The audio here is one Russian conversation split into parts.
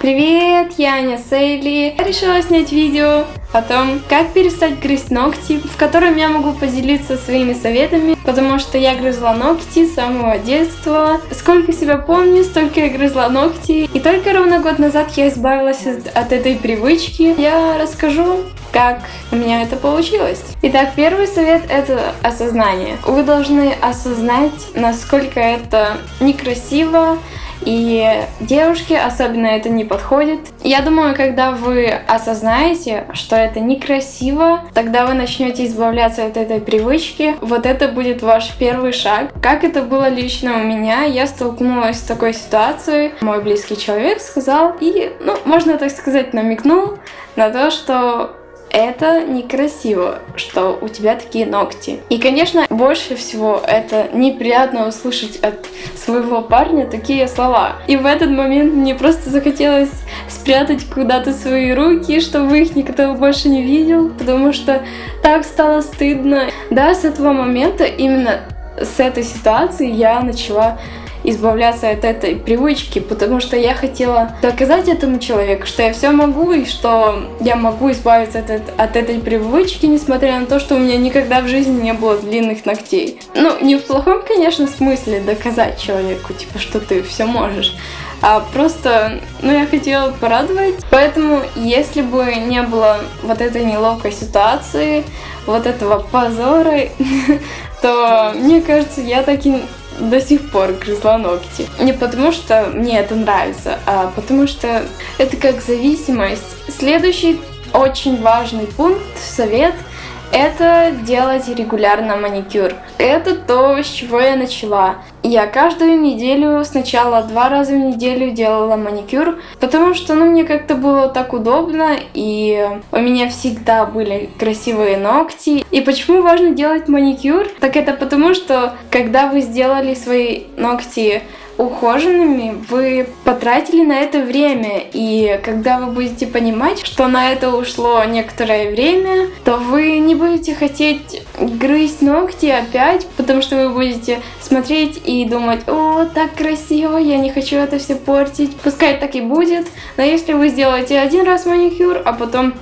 Привет, я Аня Сейли. Я решила снять видео о том, как перестать грызть ногти, в котором я могу поделиться своими советами, потому что я грызла ногти с самого детства. Сколько себя помню, столько я грызла ногти. И только ровно год назад я избавилась от этой привычки. Я расскажу, как у меня это получилось. Итак, первый совет это осознание. Вы должны осознать, насколько это некрасиво, и девушке особенно это не подходит. Я думаю, когда вы осознаете, что это некрасиво, тогда вы начнете избавляться от этой привычки. Вот это будет ваш первый шаг. Как это было лично у меня, я столкнулась с такой ситуацией. Мой близкий человек сказал и, ну, можно так сказать, намекнул на то, что это некрасиво, что у тебя такие ногти. И, конечно, больше всего это неприятно услышать от своего парня такие слова. И в этот момент мне просто захотелось спрятать куда-то свои руки, чтобы их никто больше не видел, потому что так стало стыдно. Да, с этого момента, именно с этой ситуации я начала избавляться от этой привычки, потому что я хотела доказать этому человеку, что я все могу и что я могу избавиться от, от этой привычки, несмотря на то, что у меня никогда в жизни не было длинных ногтей. Ну, не в плохом, конечно, смысле доказать человеку, типа, что ты все можешь, а просто, ну, я хотела порадовать. Поэтому, если бы не было вот этой неловкой ситуации, вот этого позора, то, мне кажется, я так и до сих пор грызла ногти. Не потому что мне это нравится, а потому что это как зависимость. Следующий очень важный пункт, совет – это делать регулярно маникюр. Это то, с чего я начала. Я каждую неделю, сначала два раза в неделю делала маникюр, потому что ну, мне как-то было так удобно, и у меня всегда были красивые ногти. И почему важно делать маникюр? Так это потому, что когда вы сделали свои ногти ухоженными, вы потратили на это время. И когда вы будете понимать, что на это ушло некоторое время, то вы не будете хотеть грызть ногти опять, потому что вы будете смотреть и думать, о, так красиво, я не хочу это все портить. Пускай так и будет, но если вы сделаете один раз маникюр, а потом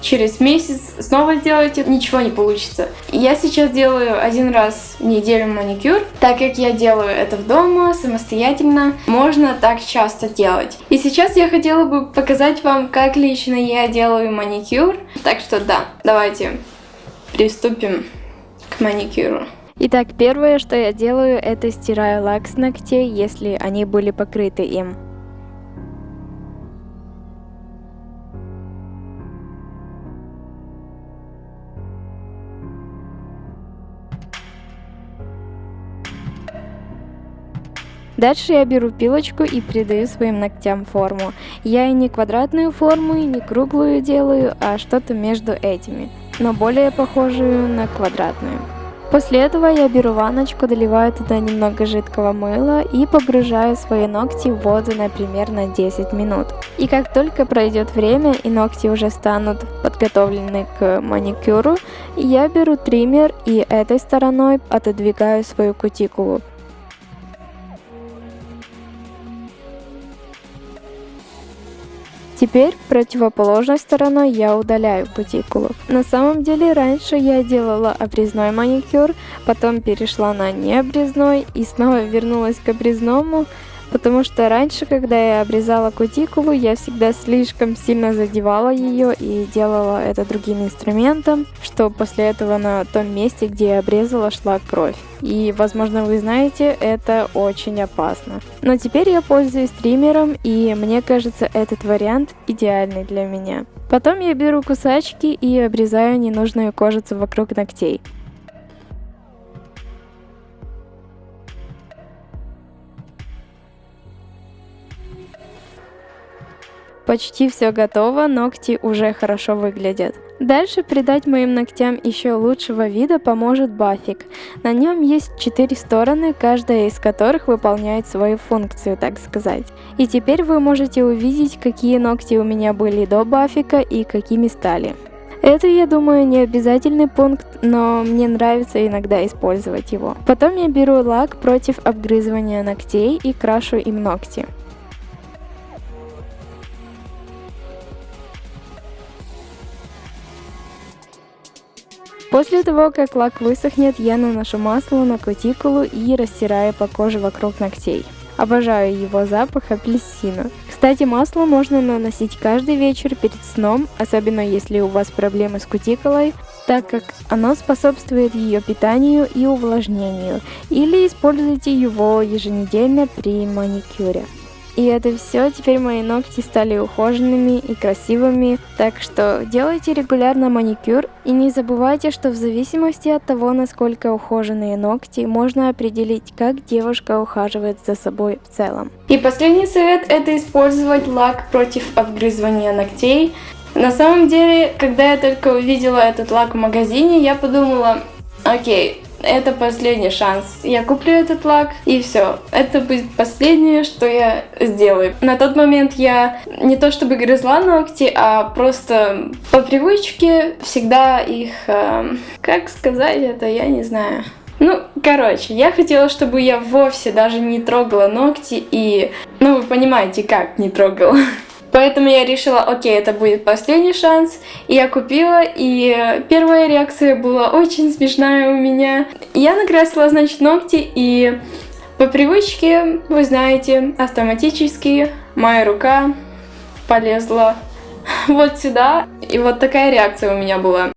через месяц снова сделаете, ничего не получится. Я сейчас делаю один раз в неделю маникюр, так как я делаю это в дома, самостоятельно, можно так часто делать. И сейчас я хотела бы показать вам, как лично я делаю маникюр. Так что да, давайте приступим к маникюру. Итак, первое, что я делаю, это стираю лак с ногтей, если они были покрыты им. Дальше я беру пилочку и придаю своим ногтям форму. Я и не квадратную форму, и не круглую делаю, а что-то между этими, но более похожую на квадратную. После этого я беру ванночку, доливаю туда немного жидкого мыла и погружаю свои ногти в воду, на 10 минут. И как только пройдет время и ногти уже станут подготовлены к маникюру, я беру триммер и этой стороной отодвигаю свою кутикулу. Теперь противоположной стороной я удаляю кутикулу. На самом деле раньше я делала обрезной маникюр, потом перешла на необрезной и снова вернулась к обрезному, потому что раньше, когда я обрезала кутикулу, я всегда слишком сильно задевала ее и делала это другим инструментом, что после этого на том месте, где я обрезала, шла кровь. И, возможно, вы знаете, это очень опасно. Но теперь я пользуюсь триммером, и мне кажется, этот вариант идеальный для меня. Потом я беру кусачки и обрезаю ненужную кожицу вокруг ногтей. Почти все готово, ногти уже хорошо выглядят. Дальше придать моим ногтям еще лучшего вида поможет бафик. На нем есть четыре стороны, каждая из которых выполняет свою функцию, так сказать. И теперь вы можете увидеть, какие ногти у меня были до бафика и какими стали. Это, я думаю, не обязательный пункт, но мне нравится иногда использовать его. Потом я беру лак против обгрызывания ногтей и крашу им ногти. После того, как лак высохнет, я наношу масло на кутикулу и растираю по коже вокруг ногтей. Обожаю его запах апельсина. Кстати, масло можно наносить каждый вечер перед сном, особенно если у вас проблемы с кутикулой, так как оно способствует ее питанию и увлажнению, или используйте его еженедельно при маникюре. И это все, теперь мои ногти стали ухоженными и красивыми, так что делайте регулярно маникюр и не забывайте, что в зависимости от того, насколько ухоженные ногти, можно определить, как девушка ухаживает за собой в целом. И последний совет это использовать лак против обгрызывания ногтей. На самом деле, когда я только увидела этот лак в магазине, я подумала, окей, это последний шанс. Я куплю этот лак и все. Это будет последнее, что я сделаю. На тот момент я не то чтобы грызла ногти, а просто по привычке всегда их... Э, как сказать это, я не знаю. Ну, короче, я хотела, чтобы я вовсе даже не трогала ногти и... Ну, вы понимаете, как не трогала. Поэтому я решила, окей, это будет последний шанс. И я купила, и первая реакция была очень смешная у меня. Я накрасила, значит, ногти, и по привычке, вы знаете, автоматически моя рука полезла вот сюда. И вот такая реакция у меня была.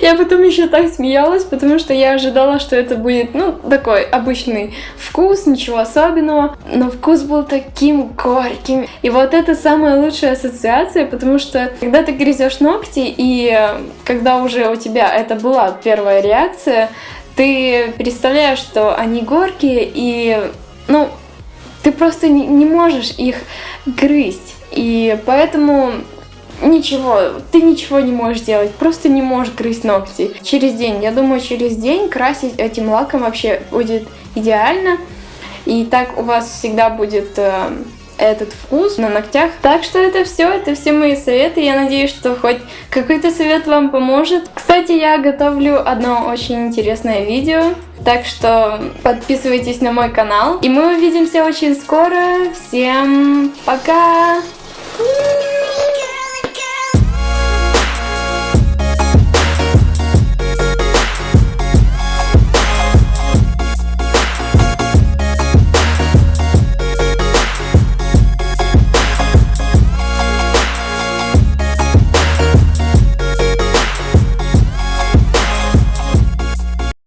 Я потом еще так смеялась, потому что я ожидала, что это будет, ну, такой обычный вкус, ничего особенного. Но вкус был таким горьким. И вот это самая лучшая ассоциация, потому что когда ты грызешь ногти, и когда уже у тебя это была первая реакция, ты представляешь, что они горькие, и, ну, ты просто не можешь их грызть. И поэтому Ничего, ты ничего не можешь делать, просто не можешь грызть ногти. Через день, я думаю, через день красить этим лаком вообще будет идеально. И так у вас всегда будет э, этот вкус на ногтях. Так что это все, это все мои советы. Я надеюсь, что хоть какой-то совет вам поможет. Кстати, я готовлю одно очень интересное видео. Так что подписывайтесь на мой канал. И мы увидимся очень скоро. Всем пока!